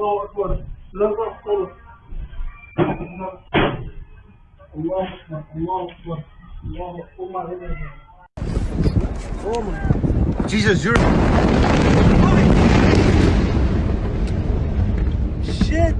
الله اكبر لا تغفر الله اكبر الله اكبر الله اكبر Jesus, you're Shit!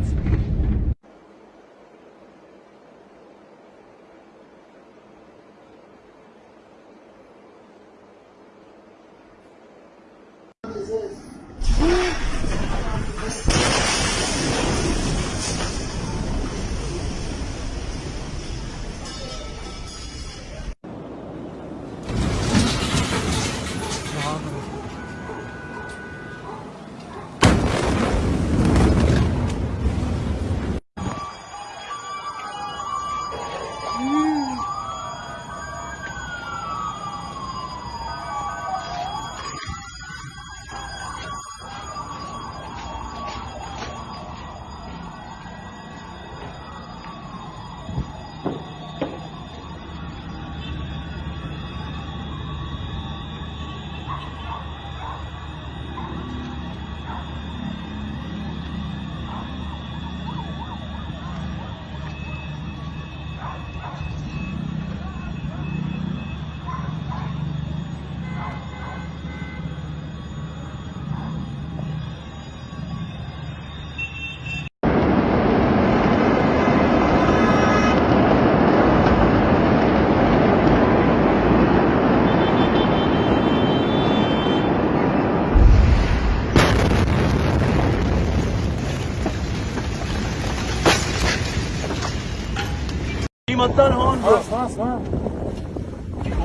Kıymattan hon. Has has ha.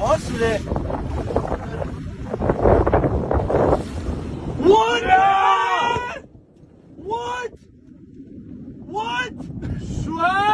Has bile. What? What? What? Şu.